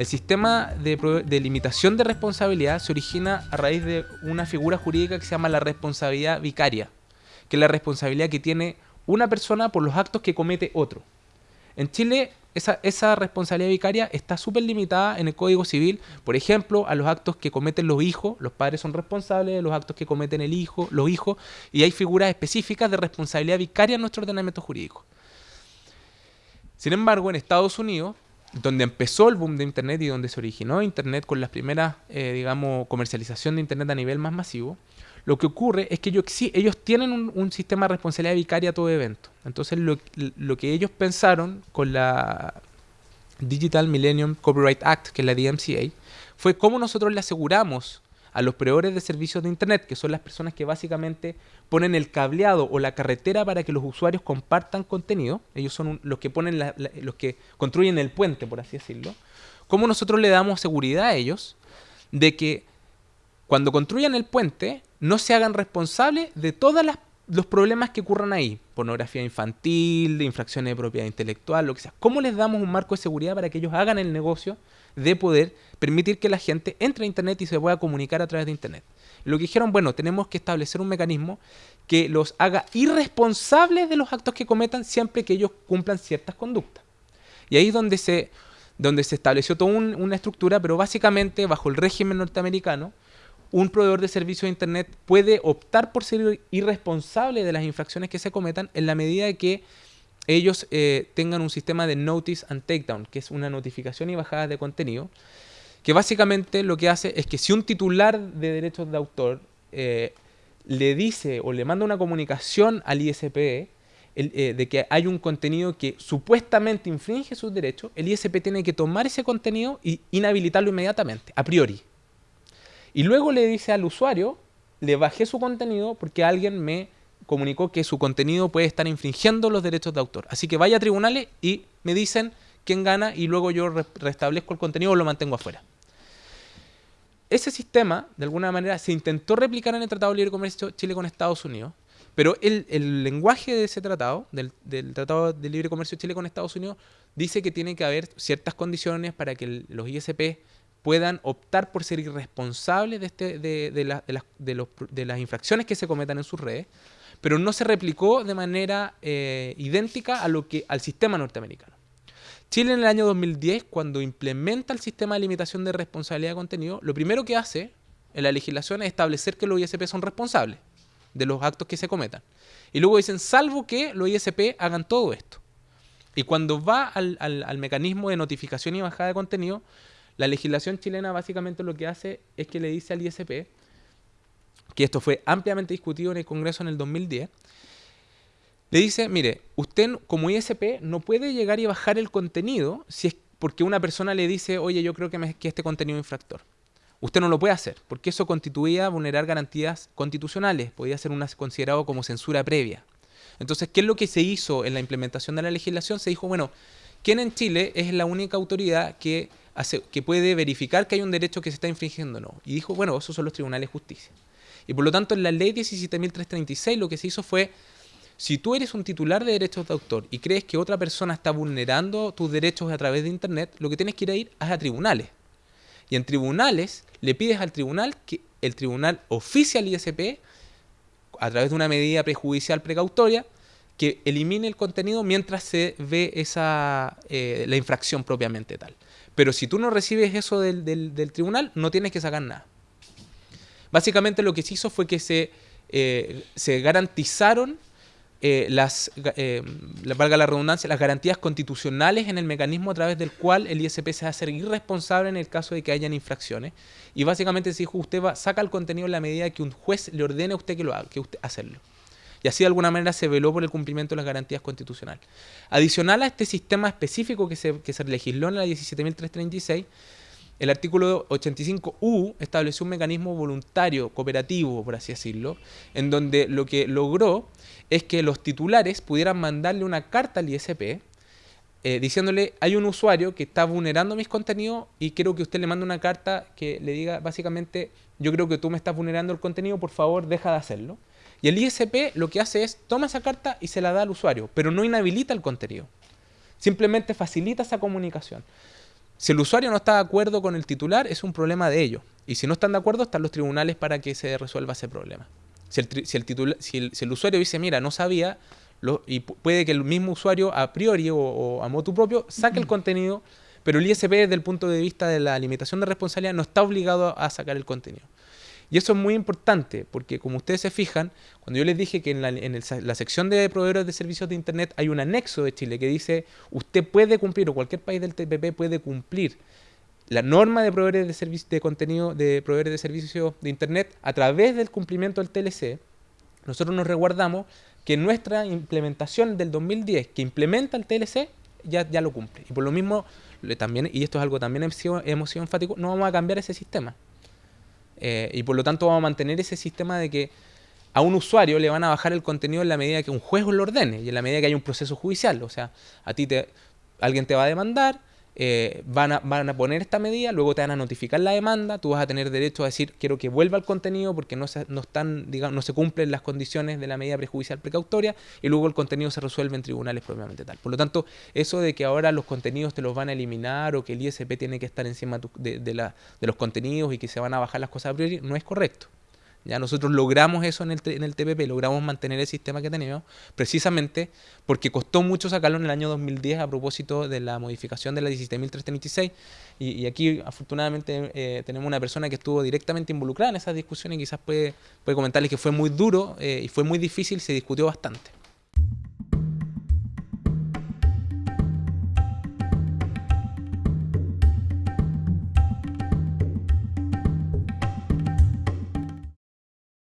El sistema de, limitación de responsabilidad se origina a raíz de una figura jurídica que se llama la responsabilidad vicaria, que es la responsabilidad que tiene una persona por los actos que comete otro. En Chile esa, responsabilidad vicaria está súper limitada en el Código Civil, por ejemplo, a los actos que cometen los hijos, los padres son responsables de los actos que cometen el hijo, los hijos, y hay figuras específicas de responsabilidad vicaria en nuestro ordenamiento jurídico. Sin embargo, en Estados Unidos, donde empezó el boom de Internet y donde se originó Internet con las primeras, eh, digamos, comercialización de Internet a nivel más masivo, lo que ocurre es que ellos, ellos tienen un, sistema de responsabilidad vicaria a todo evento. Entonces lo, que ellos pensaron con la Digital Millennium Copyright Act, que es la DMCA, fue cómo nosotros le aseguramos a los proveedores de servicios de Internet, que son las personas que básicamente ponen el cableado o la carretera para que los usuarios compartan contenido, ellos son los que ponen los que construyen el puente, por así decirlo, cómo nosotros le damos seguridad a ellos de que cuando construyan el puente no se hagan responsables de todos los problemas que ocurran ahí, pornografía infantil, infracciones de propiedad intelectual, lo que sea. ¿Cómo les damos un marco de seguridad para que ellos hagan el negocio de poder permitir que la gente entre a Internet y se pueda comunicar a través de Internet? Lo que dijeron, bueno, tenemos que establecer un mecanismo que los haga irresponsables de los actos que cometan siempre que ellos cumplan ciertas conductas. Y ahí es donde se, donde se estableció toda una estructura, pero básicamente bajo el régimen norteamericano, un proveedor de servicio de Internet puede optar por ser irresponsable de las infracciones que se cometan en la medida que ellos eh, tengan un sistema de notice and takedown, que es una notificación y bajada de contenido, que básicamente lo que hace es que si un titular de derechos de autor eh, le dice o le manda una comunicación al ISP eh, de que hay un contenido que supuestamente infringe sus derechos, el ISP tiene que tomar ese contenido y inhabilitarlo inmediatamente, a priori. Y luego le dice al usuario, le bajé su contenido porque alguien me comunicó que su contenido puede estar infringiendo los derechos de autor. Así que vaya a tribunales y me dicen quién gana y luego yo restablezco el contenido o lo mantengo afuera. Ese sistema, de alguna manera, se intentó replicar en el Tratado de Libre Comercio Chile con Estados Unidos, pero el, lenguaje de ese tratado, del, del, Tratado de Libre Comercio Chile con Estados Unidos, dice que tiene que haber ciertas condiciones para que los ISP puedan optar por ser irresponsables de, este, de, de, las, de, las infracciones que se cometan en sus redes, pero no se replicó de manera eh, idéntica a lo que, al sistema norteamericano. Chile en el año 2010, cuando implementa el sistema de limitación de responsabilidad de contenido, lo primero que hace en la legislación es establecer que los ISP son responsables de los actos que se cometan. Y luego dicen, salvo que los ISP hagan todo esto. Y cuando va al, al, al mecanismo de notificación y bajada de contenido, la legislación chilena básicamente lo que hace es que le dice al ISP, que esto fue ampliamente discutido en el Congreso en el 2010, le dice, mire, usted como ISP no puede llegar y bajar el contenido si es porque una persona le dice, oye, yo creo que, este contenido es infractor. Usted no lo puede hacer, porque eso constituía vulnerar garantías constitucionales, podía ser considerado como censura previa. Entonces, ¿qué es lo que se hizo en la implementación de la legislación? Se dijo, bueno, ¿quién en Chile es la única autoridad que que puede verificar que hay un derecho que se está infringiendo o no. Y dijo, bueno, esos son los tribunales de justicia. Y por lo tanto, en la ley 17.336 lo que se hizo fue, si tú eres un titular de derechos de autor y crees que otra persona está vulnerando tus derechos a través de Internet, lo que tienes que ir a ir es a tribunales. Y en tribunales le pides al tribunal que el tribunal oficial ISP, a través de una medida prejudicial precautoria, que elimine el contenido mientras se ve esa, eh, la infracción propiamente tal. Pero si tú no recibes eso del, del, tribunal, no tienes que sacar nada. Básicamente lo que se hizo fue que se, eh, se garantizaron eh, las, eh, valga la redundancia, las garantías constitucionales en el mecanismo a través del cual el ISP se va a hacer irresponsable en el caso de que hayan infracciones. Y básicamente se dijo, usted va, saca el contenido en la medida que un juez le ordene a usted que lo haga, que usted hacerlo y así de alguna manera se veló por el cumplimiento de las garantías constitucionales. Adicional a este sistema específico que se, que se legisló en la 17.336, el artículo 85U estableció un mecanismo voluntario, cooperativo, por así decirlo, en donde lo que logró es que los titulares pudieran mandarle una carta al ISP eh, diciéndole, hay un usuario que está vulnerando mis contenidos y quiero que usted le mande una carta que le diga básicamente, yo creo que tú me estás vulnerando el contenido, por favor deja de hacerlo. Y el ISP lo que hace es, toma esa carta y se la da al usuario, pero no inhabilita el contenido. Simplemente facilita esa comunicación. Si el usuario no está de acuerdo con el titular, es un problema de ellos. Y si no están de acuerdo, están los tribunales para que se resuelva ese problema. Si el, si el, si el, usuario dice, mira, no sabía, lo, y puede que el mismo usuario a priori o, a motu propio saque el contenido, pero el ISP desde el punto de vista de la limitación de responsabilidad no está obligado a sacar el contenido. Y eso es muy importante, porque como ustedes se fijan, cuando yo les dije que en la, en la sección de proveedores de servicios de Internet hay un anexo de Chile que dice, usted puede cumplir, o cualquier país del TPP puede cumplir la norma de proveedores de servicios de contenido de proveedores de servicios de internet a través del cumplimiento del TLC, nosotros nos resguardamos que nuestra implementación del 2010 que implementa el TLC ya, ya lo cumple. Y por lo mismo, también, y esto es algo también hemos sido enfático, no vamos a cambiar ese sistema. Eh, y por lo tanto vamos a mantener ese sistema de que a un usuario le van a bajar el contenido en la medida que un juez lo ordene y en la medida que hay un proceso judicial. O sea, a ti te, alguien te va a demandar, eh, van, a, van, a, poner esta medida, luego te van a notificar la demanda, tú vas a tener derecho a decir quiero que vuelva el contenido porque no se, no están, digamos, no se cumplen las condiciones de la medida prejudicial precautoria y luego el contenido se resuelve en tribunales propiamente tal. Por lo tanto, eso de que ahora los contenidos te los van a eliminar o que el ISP tiene que estar encima de, de, la, de los contenidos y que se van a bajar las cosas a priori, no es correcto. Ya nosotros logramos eso en el, en el TPP, logramos mantener el sistema que teníamos, precisamente porque costó mucho sacarlo en el año 2010 a propósito de la modificación de la 17.326. Y, y aquí, afortunadamente, eh, tenemos una persona que estuvo directamente involucrada en esas discusiones y quizás puede, puede comentarles que fue muy duro eh, y fue muy difícil, se discutió bastante.